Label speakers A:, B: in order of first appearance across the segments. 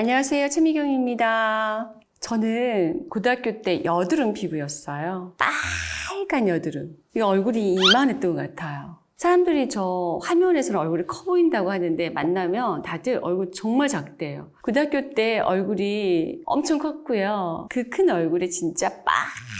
A: 안녕하세요. 최미경입니다. 저는 고등학교 때 여드름 피부였어요. 빨간 여드름. 이 얼굴이 이만했던 것 같아요. 사람들이 저 화면에서는 얼굴이 커 보인다고 하는데 만나면 다들 얼굴 정말 작대요. 고등학교 때 얼굴이 엄청 컸고요. 그 큰 얼굴에 진짜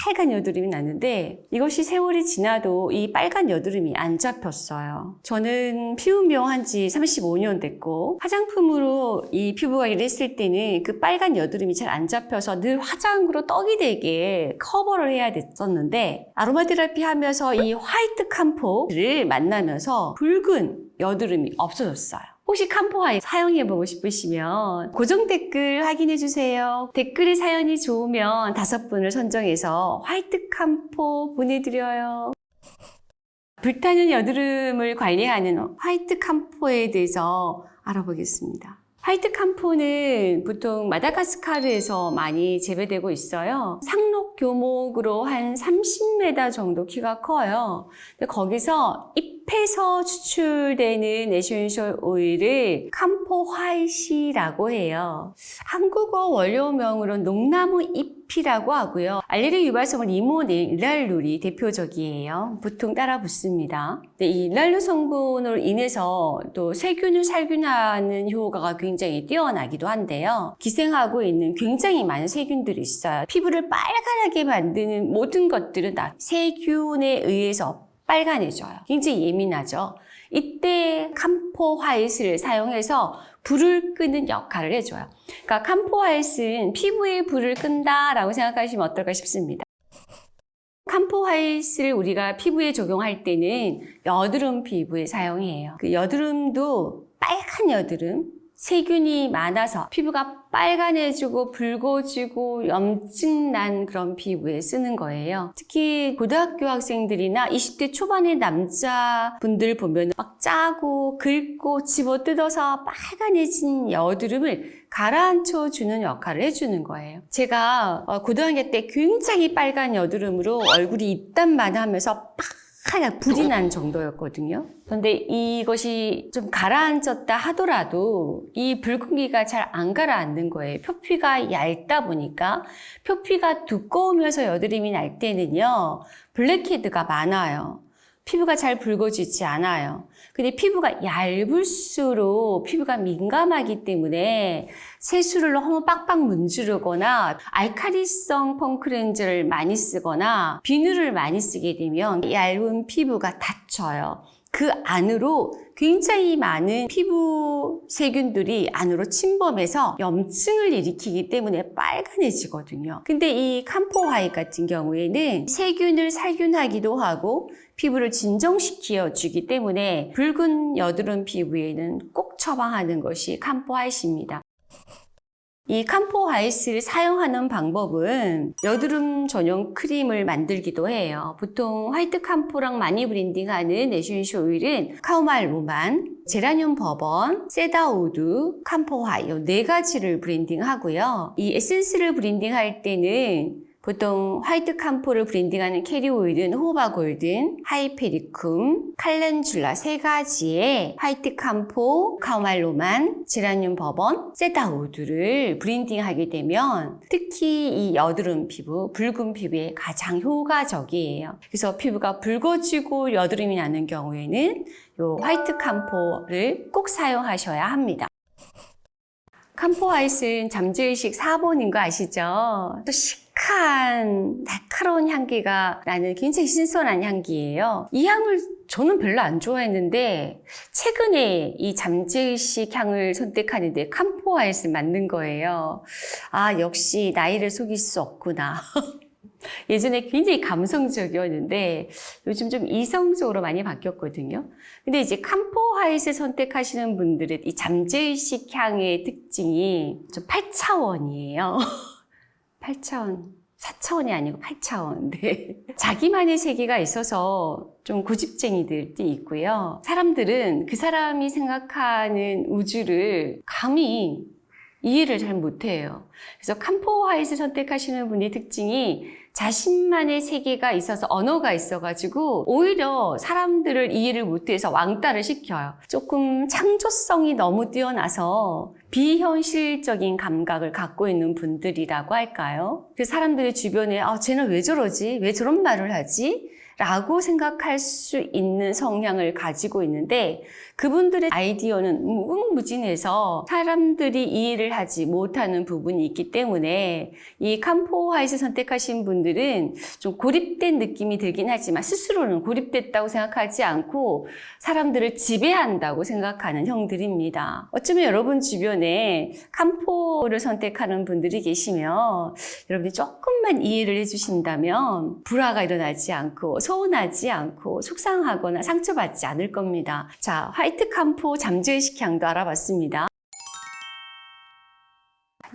A: 빨간 여드름이 났는데 이것이 세월이 지나도 이 빨간 여드름이 안 잡혔어요. 저는 피부미용 한지 35년 됐고 화장품으로 이 피부 관리를 했을 때는 그 빨간 여드름이 잘 안 잡혀서 늘 화장으로 떡이 되게 커버를 해야 됐었는데 아로마 테라피 하면서 이 화이트 캄포를 만 나면서 붉은 여드름이 없어졌어요. 혹시 캄포아이 사용해보고 싶으시면 고정 댓글 확인해주세요. 댓글의 사연이 좋으면 다섯 분을 선정해서 화이트 캄포 보내드려요. 불타는 여드름을 관리하는 화이트 캄포에 대해서 알아보겠습니다. 화이트 캄포는 보통 마다가스카르에서 많이 재배되고 있어요. 상록 교목으로 한 30m 정도 키가 커요. 거기서 잎 에서 추출되는 essential oil을 camphor white라고 해요. 한국어 원료명으로는 농나무 잎이라고 하고요. 알레르기 유발 성분으로는 linalool이 대표적이에요. 보통 따라 붙습니다. 근데 이 일랄룰 성분으로 인해서 또 세균을 살균하는 효과가 굉장히 뛰어나기도 한데요. 기생하고 있는 굉장히 많은 세균들이 있어요. 피부를 빨간하게 만드는 모든 것들은 다 세균에 의해서 빨간해져요. 굉장히 예민하죠. 이때 캄포 화이트를 사용해서 불을 끄는 역할을 해줘요. 그러니까 캄포 화이트는 피부에 불을 끈다라고 생각하시면 어떨까 싶습니다. 캄포 화이트를 우리가 피부에 적용할 때는 여드름 피부에 사용해요. 그 여드름도 빨간 여드름, 세균이 많아서 피부가 빨간해지고 붉어지고 염증 난 그런 피부에 쓰는 거예요. 특히 고등학교 학생들이나 20대 초반의 남자분들 보면 막 짜고 긁고 집어 뜯어서 빨간해진 여드름을 가라앉혀 주는 역할을 해주는 거예요. 제가 어, 고등학교 때 굉장히 빨간 여드름으로 얼굴이 입단만 하면서 하얀 불이 난 정도였거든요. 그런데 이것이 좀 가라앉았다 하더라도 이 붉은기가 잘 안 가라앉는 거예요. 표피가 얇다 보니까 표피가 두꺼우면서 여드름이 날 때는요. 블랙헤드가 많아요. 피부가 잘 붉어지지 않아요. 근데 피부가 얇을수록 피부가 민감하기 때문에 세수를 너무 빡빡 문지르거나 알카리성 펑크렌즈를 많이 쓰거나 비누를 많이 쓰게 되면 얇은 피부가 다쳐요. 그 안으로 굉장히 많은 피부 세균들이 안으로 침범해서 염증을 일으키기 때문에 빨간해지거든요. 근데 이 camphor white 같은 경우에는 세균을 살균하기도 하고 피부를 진정시켜 주기 때문에 붉은 여드름 피부에는 꼭 처방하는 것이 camphor white입니다. 이 camphor white를 사용하는 방법은 여드름 전용 크림을 만들기도 해요. 보통 white camphor랑 많이 blending하는 essential oil은 chamomile roman, 제라늄 버번, cedarwood, camphor white 네 가지를 blending하고요. 이 에센스를 blending할 때는 보통 white camphor를 blending하는 carrier oil은 jojoba golden, hypericum, calendula 세 가지의 white camphor, chamomile roman, 제라늄 버번, cedarwood를 blending하게 되면 특히 이 여드름 피부, 붉은 피부에 가장 효과적이에요. 그래서 피부가 붉어지고 여드름이 나는 경우에는 이 white camphor를 꼭 사용하셔야 합니다. camphor white는 잠재의식 4번인 거 아시죠? 또 시크한 날카로운 향기가 나는 굉장히 신선한 향기예요. 이 향을 저는 별로 안 좋아했는데 최근에 이 잠재의식 향을 선택하는데 캄포아이스 맞는 거예요. 아 역시 나이를 속일 수 없구나. 예전에 굉장히 감성적이었는데 요즘 좀 이성적으로 많이 바뀌었거든요. 근데 이제 캄포 화이트 선택하시는 분들은 이 잠재의식 향의 특징이 좀 8차원이에요. 8차원. 4차원이 아니고 8차원. 네. 자기만의 세계가 있어서 좀 고집쟁이들도 있고요. 사람들은 그 사람이 생각하는 우주를 감히 이해를 잘 못해요. 그래서 캄포 화이트 선택하시는 분의 특징이 자신만의 세계가 있어서 언어가 있어가지고 오히려 사람들을 이해를 못해서 왕따를 시켜요. 조금 창조성이 너무 뛰어나서 비현실적인 감각을 갖고 있는 분들이라고 할까요? 그 사람들의 주변에 아, 쟤는 왜 저러지? 왜 저런 말을 하지? 라고 생각할 수 있는 성향을 가지고 있는데 그분들의 아이디어는 무궁무진해서 사람들이 이해를 하지 못하는 부분이 있기 때문에 이 캄포 화이트 선택하신 분들은 좀 고립된 느낌이 들긴 하지만 스스로는 고립됐다고 생각하지 않고 사람들을 지배한다고 생각하는 형들입니다. 어쩌면 여러분 주변에 캄포를 선택하는 분들이 계시면 여러분이 조금만 이해를 해주신다면 불화가 일어나지 않고 서운하지 않고 속상하거나 상처받지 않을 겁니다. 자, 화이트 캄포 잠재의식 향도 알아봤습니다.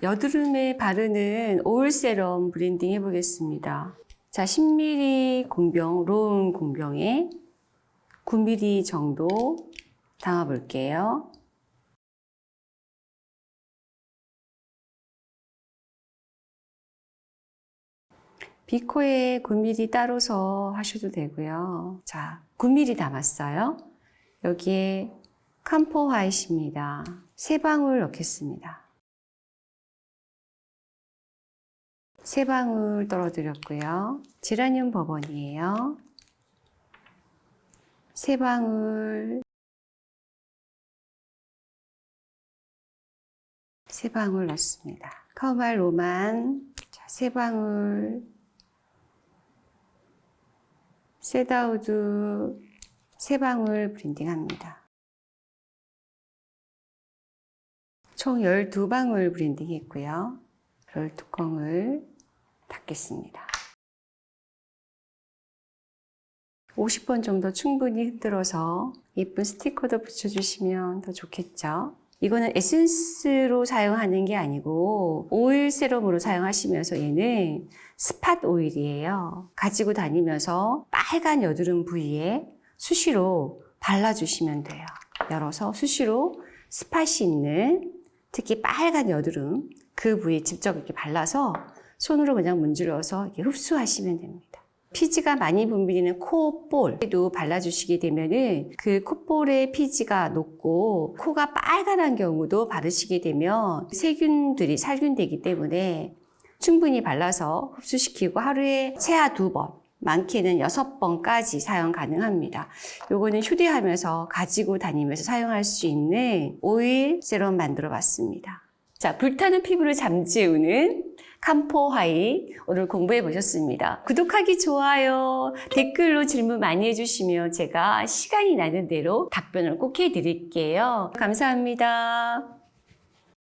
A: 여드름에 바르는 오일 serum blending 해보겠습니다. 자, 10ml 공병, roll-on 공병에 9ml 정도 담아볼게요. 비커에 9ml 따라서 하셔도 되고요. 자, 9ml 담았어요. 여기에 캄포 화이트입니다. 세 방울 넣겠습니다. 세 방울 떨어뜨렸고요. 제라늄 버번이에요. 세 방울 세 방울 넣습니다. 카우말 로만 자, 세 방울 cedarwood 세 방울 blending합니다. 총 12방울 blending 했고요. 롤 뚜껑을 닫겠습니다. 50번 정도 충분히 흔들어서 예쁜 스티커도 붙여주시면 더 좋겠죠. 이거는 에센스로 사용하는 게 아니고 오일 serum으로 사용하시면서 얘는 스팟 오일이에요. 가지고 다니면서 빨간 여드름 부위에 수시로 발라주시면 돼요. 열어서 수시로 스팟이 있는 특히 빨간 여드름 그 부위에 직접 이렇게 발라서 손으로 그냥 문질러서 이렇게 흡수하시면 됩니다. 피지가 많이 분비되는 코볼에도 발라주시게 되면은 그 콧볼의 피지가 높고 코가 빨간한 경우도 바르시게 되면 세균들이 살균되기 때문에 충분히 발라서 흡수시키고 하루에 최하 두 번, 많게는 여섯 번까지 사용 가능합니다. 요거는 휴대하면서 가지고 다니면서 사용할 수 있는 오일 세럼 만들어 봤습니다. 자, 불타는 피부를 잠재우는 camphor white 오늘 공부해 보셨습니다. 구독하기 좋아요, 댓글로 질문 많이 해주시면 제가 시간이 나는 대로 답변을 꼭 해드릴게요. 감사합니다.